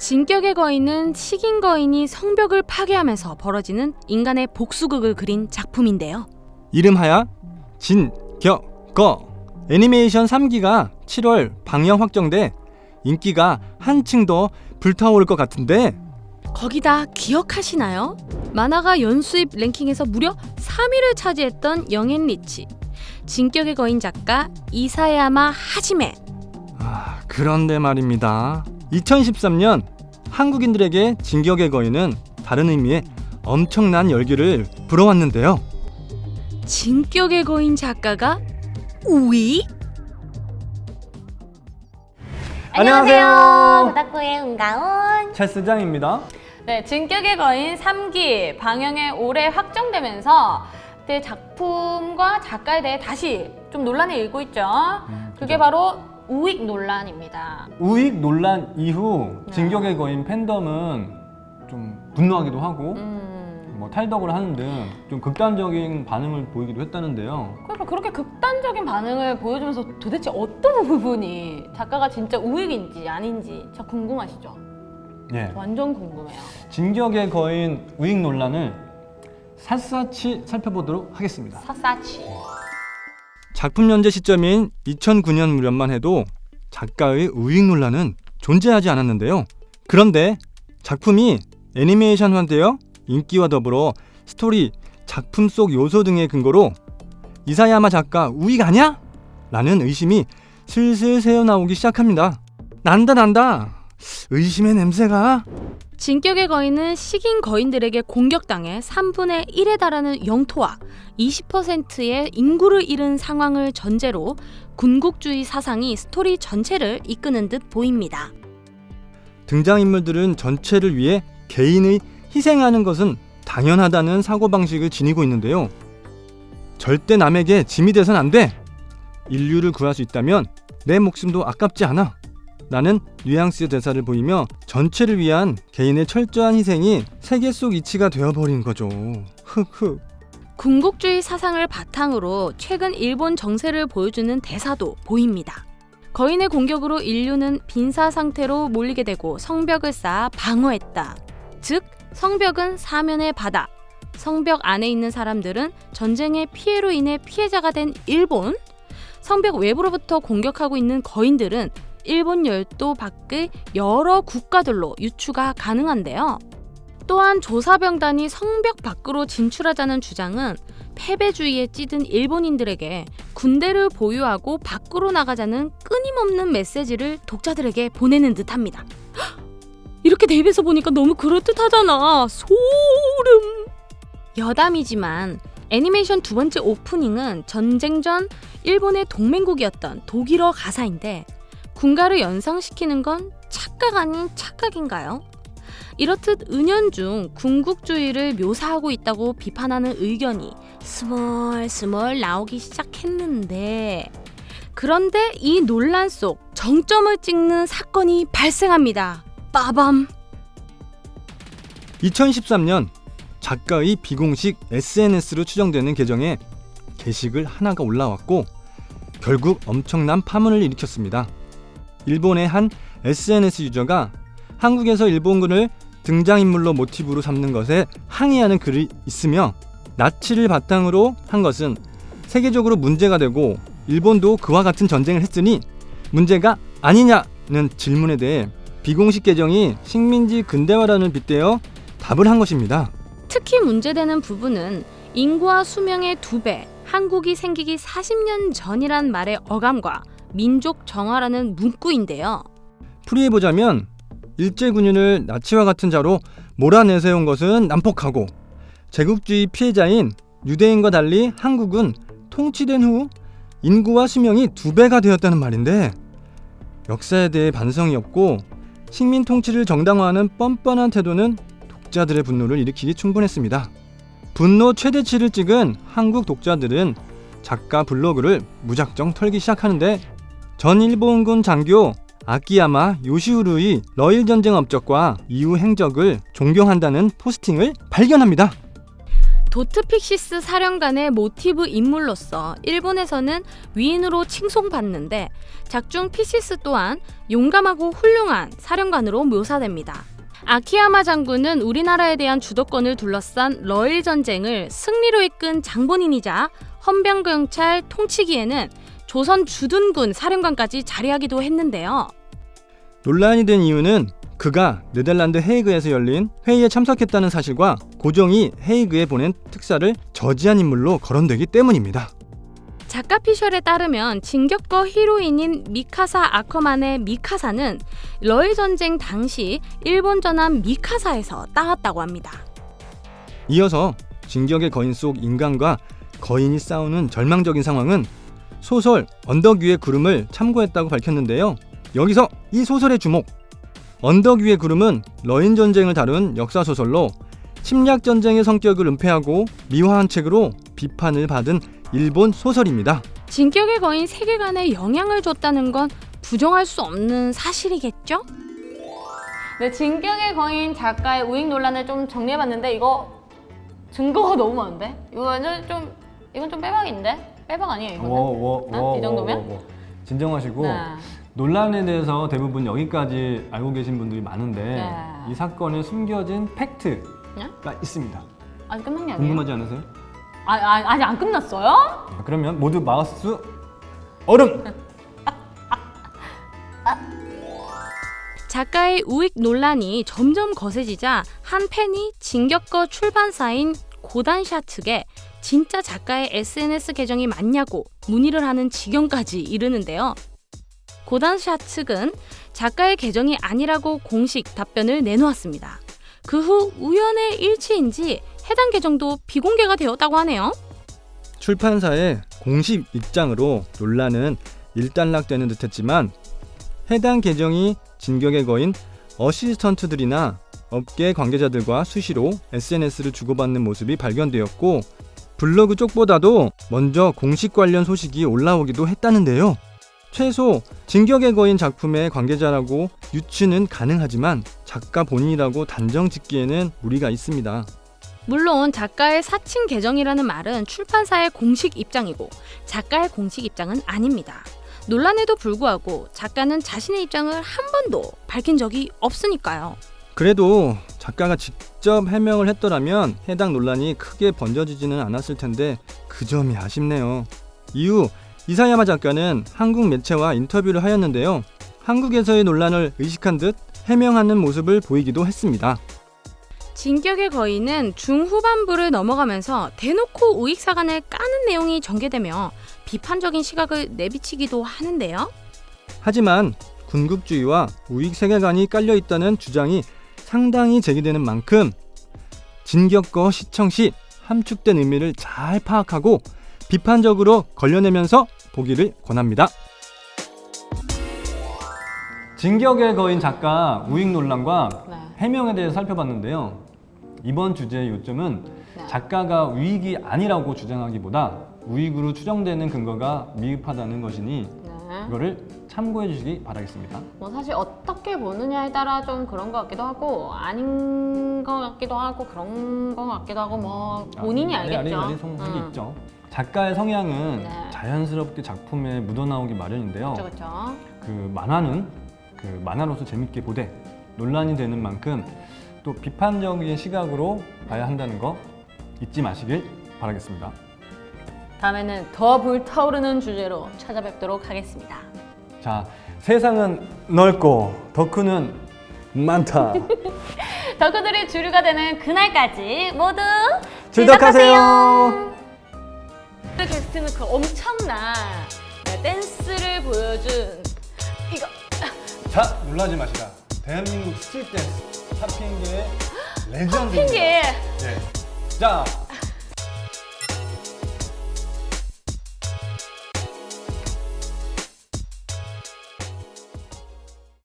진격의 거인은 식인 거인이 성벽을 파괴하면서 벌어지는 인간의 복수극을 그린 작품인데요. 이름하여 진격거 애니메이션 3기가 7월 방영 확정돼 인기가 한층 더 불타오를 것 같은데 거기다 기억하시나요? 만화가 연수입 랭킹에서 무려 3위를 차지했던 영앤 리치 진격의 거인 작가 이사야마 하지메 아, 그런데 말입니다. 2013년 한국인들에게 진격의 거인은 다른 의미의 엄청난 열기를 불어왔는데요. 진격의 거인 작가가 우위? 안녕하세요. 도닥구의 은가온. 찰스장입니다. 네, 진격의 거인 3기 방영에 올해 확정되면서 그때 작품과 작가에 대해 다시 좀 논란이 일고 있죠. 그게 바로 우익 논란입니다. 우익 논란 이후 네. 진격의 거인 팬덤은 좀 분노하기도 하고 음, 뭐 탈덕을 하는 등 좀 극단적인 반응을 보이기도 했다는데요. 그러니까 그렇게 극단적인 반응을 보여주면서 도대체 어떤 부분이 작가가 진짜 우익인지 아닌지 진짜 궁금하시죠? 예. 완전 궁금해요. 진격의 거인 우익 논란을 샅샅이 살펴보도록 하겠습니다. 사사치. 작품 연재 시점인 2009년 무렵만 해도 작가의 우익 논란은 존재하지 않았는데요. 그런데 작품이 애니메이션화되어 인기와 더불어 스토리, 작품 속 요소 등의 근거로 이사야마 작가 우익 아냐? 라는 의심이 슬슬 새어나오기 시작합니다. 난다 난다. 의심의 냄새가 진격의 거인은 식인 거인들에게 공격당해 3분의 1에 달하는 영토와 20%의 인구를 잃은 상황을 전제로 군국주의 사상이 스토리 전체를 이끄는 듯 보입니다. 등장인물들은 전체를 위해 개인의 희생하는 것은 당연하다는 사고방식을 지니고 있는데요. 절대 남에게 짐이 돼선 안 돼. 인류를 구할 수 있다면 내 목숨도 아깝지 않아. 라는 뉘앙스의 대사를 보이며 전체를 위한 개인의 철저한 희생이 세계 속 이치가 되어버린 거죠. 흑흑. 군국주의 사상을 바탕으로 최근 일본 정세를 보여주는 대사도 보입니다. 거인의 공격으로 인류는 빈사 상태로 몰리게 되고 성벽을 쌓아 방어했다. 즉, 성벽은 사면의 바다. 성벽 안에 있는 사람들은 전쟁의 피해로 인해 피해자가 된 일본. 성벽 외부로부터 공격하고 있는 거인들은 일본 열도 밖의 여러 국가들로 유추가 가능한데요. 또한 조사병단이 성벽 밖으로 진출하자는 주장은 패배주의에 찌든 일본인들에게 군대를 보유하고 밖으로 나가자는 끊임없는 메시지를 독자들에게 보내는 듯합니다. 헉! 이렇게 대입해서 보니까 너무 그럴듯하잖아. 소름. 여담이지만 애니메이션 두 번째 오프닝은 전쟁 전 일본의 동맹국이었던 독일어 가사인데 군가를 연상시키는 건 착각 아닌 착각인가요? 이렇듯 은연중 군국주의를 묘사하고 있다고 비판하는 의견이 스멀스멀 나오기 시작했는데 그런데 이 논란 속 정점을 찍는 사건이 발생합니다. 빠밤. 2013년 작가의 비공식 SNS로 추정되는 계정에 게시글 하나가 올라왔고 결국 엄청난 파문을 일으켰습니다. 일본의 한 SNS 유저가 한국에서 일본군을 등장인물로 모티브로 삼는 것에 항의하는 글이 있으며 나치를 바탕으로 한 것은 세계적으로 문제가 되고 일본도 그와 같은 전쟁을 했으니 문제가 아니냐는 질문에 대해 비공식 계정이 식민지 근대화라는 빗대어 답을 한 것입니다. 특히 문제되는 부분은 인구와 수명의 두 배, 한국이 생기기 40년 전이란 말의 어감과 민족 정화라는 문구인데요. 풀이해보자면 일제군인을 나치와 같은 자로 몰아내세운 것은 난폭하고 제국주의 피해자인 유대인과 달리 한국은 통치된 후 인구와 수명이 두 배가 되었다는 말인데 역사에 대해 반성이 없고 식민 통치를 정당화하는 뻔뻔한 태도는 독자들의 분노를 일으키기 충분했습니다. 분노 최대치를 찍은 한국 독자들은 작가 블로그를 무작정 털기 시작하는데 전 일본군 장교 아키야마 요시후루의 러일 전쟁 업적과 이후 행적을 존경한다는 포스팅을 발견합니다. 도트픽시스 사령관의 모티브 인물로서 일본에서는 위인으로 칭송받는데 작중 픽시스 또한 용감하고 훌륭한 사령관으로 묘사됩니다. 아키야마 장군은 우리나라에 대한 주도권을 둘러싼 러일 전쟁을 승리로 이끈 장본인이자 헌병경찰 통치기에는 조선 주둔군 사령관까지 자리하기도 했는데요. 논란이 된 이유는 그가 네덜란드 헤이그에서 열린 회의에 참석했다는 사실과 고종이 헤이그에 보낸 특사를 저지한 인물로 거론되기 때문입니다. 작가 피셜에 따르면 진격거 히로인인 미카사 아커만의 미카사는 러일 전쟁 당시 일본 전함 미카사에서 따왔다고 합니다. 이어서 진격의 거인 속 인간과 거인이 싸우는 절망적인 상황은 소설 언덕 위의 구름을 참고했다고 밝혔는데요. 여기서 이 소설의 주목. 언덕 위의 구름은 러인 전쟁을 다룬 역사 소설로 침략 전쟁의 성격을 은폐하고 미화한 책으로 비판을 받은 일본 소설입니다. 진격의 거인 세계관에 영향을 줬다는 건 부정할 수 없는 사실이겠죠? 네, 진격의 거인 작가의 우익 논란을 좀 정리해봤는데 이거 증거가 너무 많은데? 이거는 좀 이건 좀 빼박인데? 빼박 아니에요 이거는? 어? 이 정도면? 진정하시고 네. 논란에 대해서 대부분 여기까지 알고 계신 분들이 많은데 네. 이 사건에 숨겨진 팩트가 네? 있습니다. 아직 끝난 게 아니에요? 궁금하지 않으세요? 아, 아, 아직 안 끝났어요? 자, 그러면 모두 마우스 얼음. 작가의 우익 논란이 점점 거세지자 한 팬이 진격거 출판사인 고단샤 측에 진짜 작가의 SNS 계정이 맞냐고 문의를 하는 지경까지 이르는데요. 고단샤 측은 작가의 계정이 아니라고 공식 답변을 내놓았습니다. 그 후 우연의 일치인지 해당 계정도 비공개가 되었다고 하네요. 출판사의 공식 입장으로 논란은 일단락되는 듯했지만 해당 계정이 진격의 거인 어시스턴트들이나 업계 관계자들과 수시로 SNS를 주고받는 모습이 발견되었고 블로그 쪽보다도 먼저 공식 관련 소식이 올라오기도 했다는데요. 최소 진격의 거인 작품의 관계자라고 유추는 가능하지만 작가 본인이라고 단정 짓기에는 무리가 있습니다. 물론 작가의 사칭 계정이라는 말은 출판사의 공식 입장이고 작가의 공식 입장은 아닙니다. 논란에도 불구하고 작가는 자신의 입장을 한 번도 밝힌 적이 없으니까요. 그래도 작가가 직접 해명을 했더라면 해당 논란이 크게 번져지지는 않았을 텐데 그 점이 아쉽네요. 이후 이사야마 작가는 한국 매체와 인터뷰를 하였는데요. 한국에서의 논란을 의식한 듯 해명하는 모습을 보이기도 했습니다. 진격의 거인은 중후반부를 넘어가면서 대놓고 우익사관을 까는 내용이 전개되며 비판적인 시각을 내비치기도 하는데요. 하지만 군국주의와 우익 세계관이 깔려 있다는 주장이 상당히 제기되는 만큼 진격거 시청 시 함축된 의미를 잘 파악하고 비판적으로 걸려내면서 보기를 권합니다. 진격의 거인 작가 우익 논란과 네. 해명에 대해 살펴봤는데요. 이번 주제의 요점은 네. 작가가 우익이 아니라고 주장하기보다 우익으로 추정되는 근거가 미흡하다는 것이니 네. 이거를 참고해 주시기 바라겠습니다. 뭐 사실 어떻게 보느냐에 따라 좀 그런 것 같기도 하고 아닌 것 같기도 하고 그런 것 같기도 하고 뭐 본인이 아니, 알겠죠. 아니, 아니, 성향이 음. 있죠. 작가의 성향은 네. 자연스럽게 작품에 묻어나오기 마련인데요. 그렇죠, 그렇죠. 그 만화는 그 만화로서 재밌게 보되 논란이 되는 만큼 또 비판적인 시각으로 봐야 한다는 거 잊지 마시길 바라겠습니다. 다음에는 더 불타오르는 주제로 찾아뵙도록 하겠습니다. 자, 세상은 넓고 덕후는 많다. 덕후들의 주류가 되는 그날까지 모두 즐덕하세요. 오늘 게스트는 그 엄청난 댄스를 보여준 이거 자, 놀라지 마시라. 대한민국 스트릿 댄스 탑핑계의 레전드. 핑계 네. 자,